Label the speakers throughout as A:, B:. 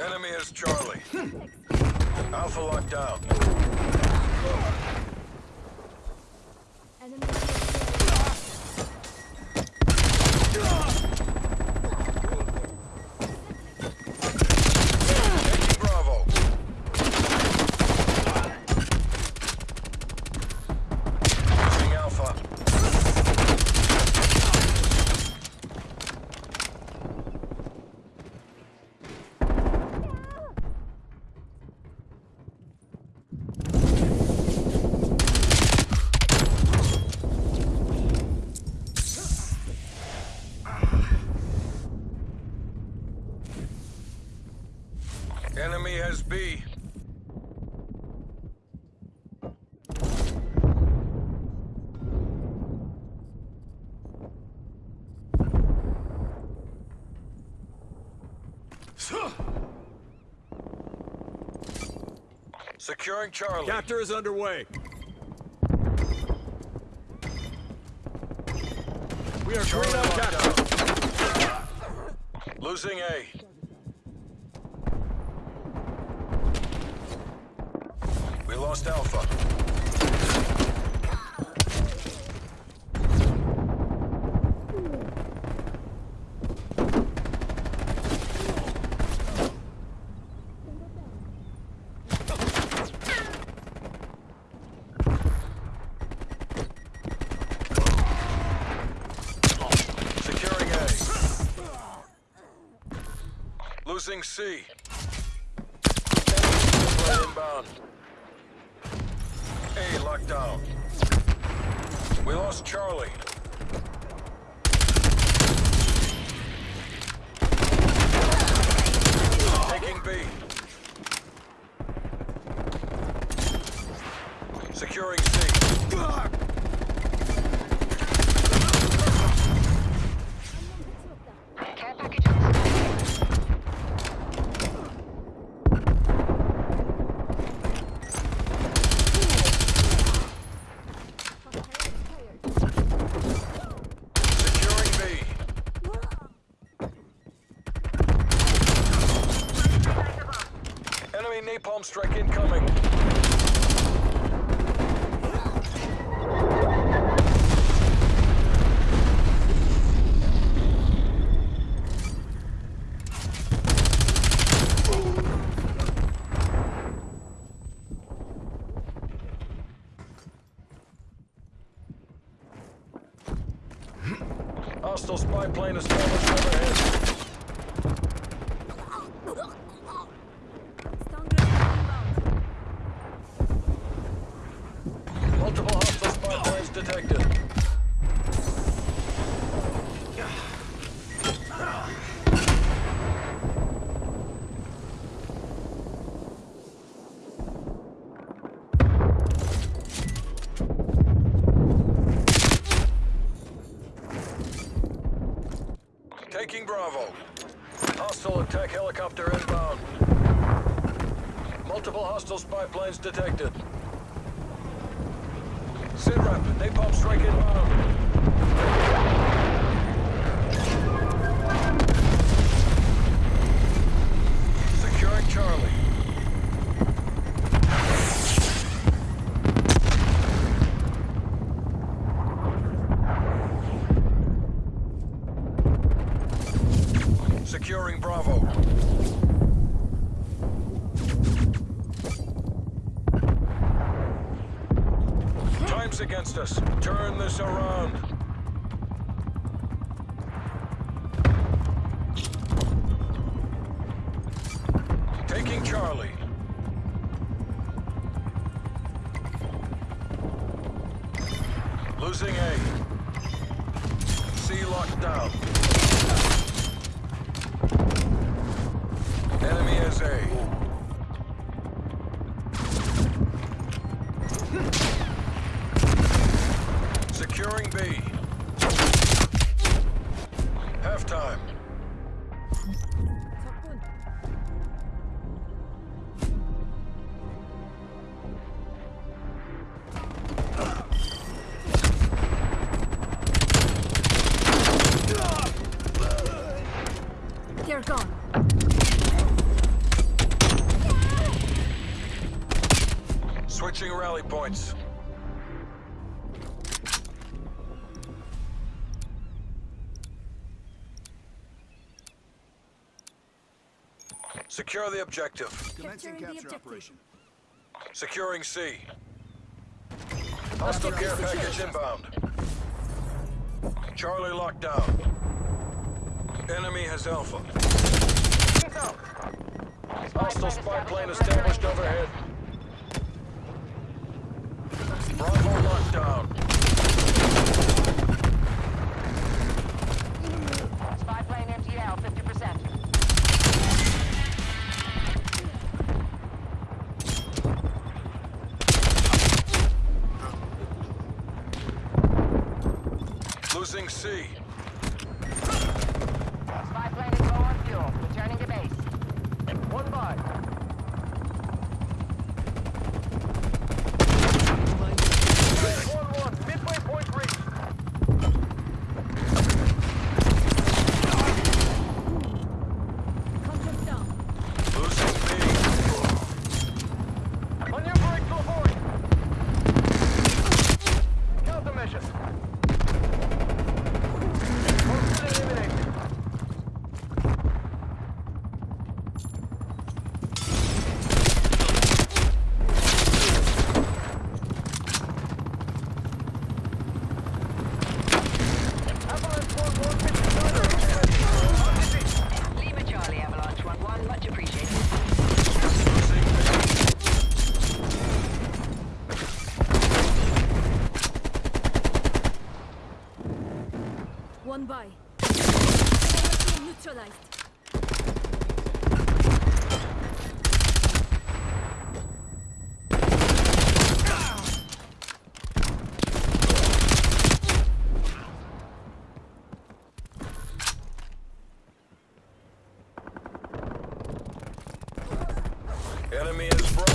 A: Enemy is Charlie. Alpha locked down.
B: Enemy
A: Taking Bravo. Losing Alpha. Enemy has B. Securing Charlie.
C: Capture is underway. We are
A: Charlie
C: green on capture.
A: Losing A. We lost Alpha. Securing A. Losing C. Inbound. Locked down. We lost Charlie. Taking B. Securing C.
D: Care package on its way.
A: Securing B. Enemy napalm strike incoming. Hostile spy plane established overhead.
B: Stun grenade inbound.
A: Multiple hostile spy planes detected. Taking Bravo. Hostile attack helicopter inbound. Multiple hostile spy planes detected. SINRAP, napalm strike inbound. Charlie. Securing Bravo. Time's against us. Turn this around. Taking Charlie. Losing A. C locked down. Enemy is A. rally points. Secure the objective.
C: Commencing capture
B: objective.
C: operation.
A: Securing C. Hostile care package inbound. Charlie locked down. Enemy has Alpha. Hostile spy plane established overhead. Bravo locked down.
D: Spy plane MTL, 50%.
A: Losing C.
D: Spy plane is low on fuel. Returning to base. One by. One one. Midway point reached.
B: Contract down.
A: Losing B.
D: Maneuvering to avoid. Counter mission. Hostile eliminated. Avalanche 1-1, Lima Charlie, Avalanche 1-1, much appreciated.
A: Losing B.
B: One by. Neutralized.
A: Enemy is Bravo.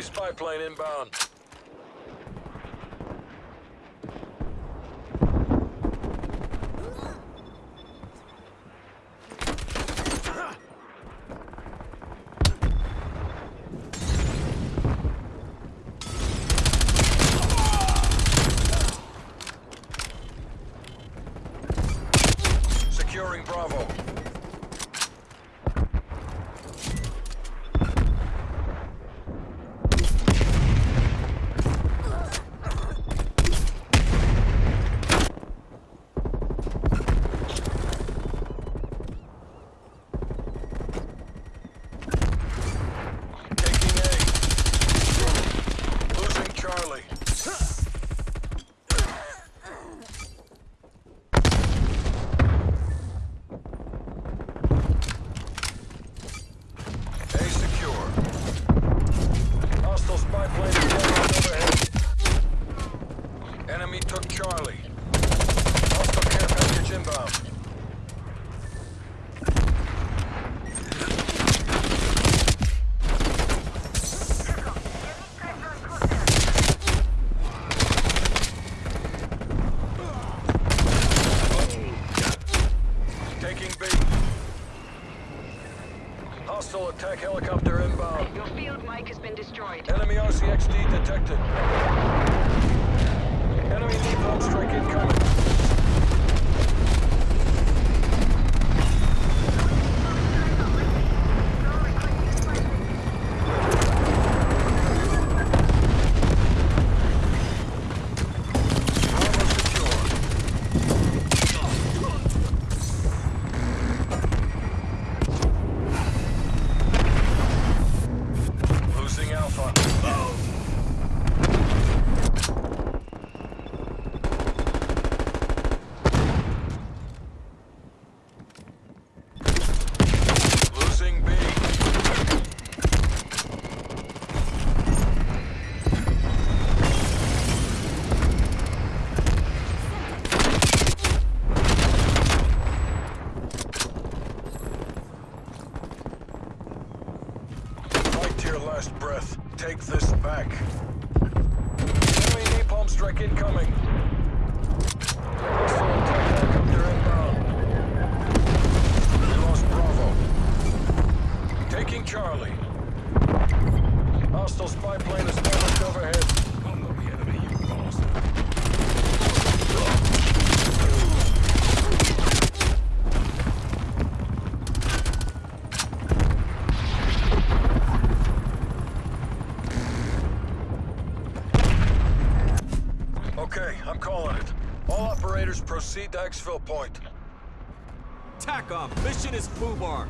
A: Spy plane inbound. Securing Bravo. Taking A. Losing Charlie. A secure. Hostile spy plane is flying overhead. Enemy took Charlie. Hostile care package inbound. Taking B. Hostile attack helicopter inbound.
D: Your field mic has been destroyed.
A: Enemy RCXD detected. Enemy napalm strike incoming. Bravo secure. Losing Alpha. Take this back. Enemy napalm strike incoming. We lost Bravo. Taking Charlie. Hostile spy plane is damaged overhead. I'm calling it. All operators proceed to exfil point.
C: TACOM, mission is FUBAR.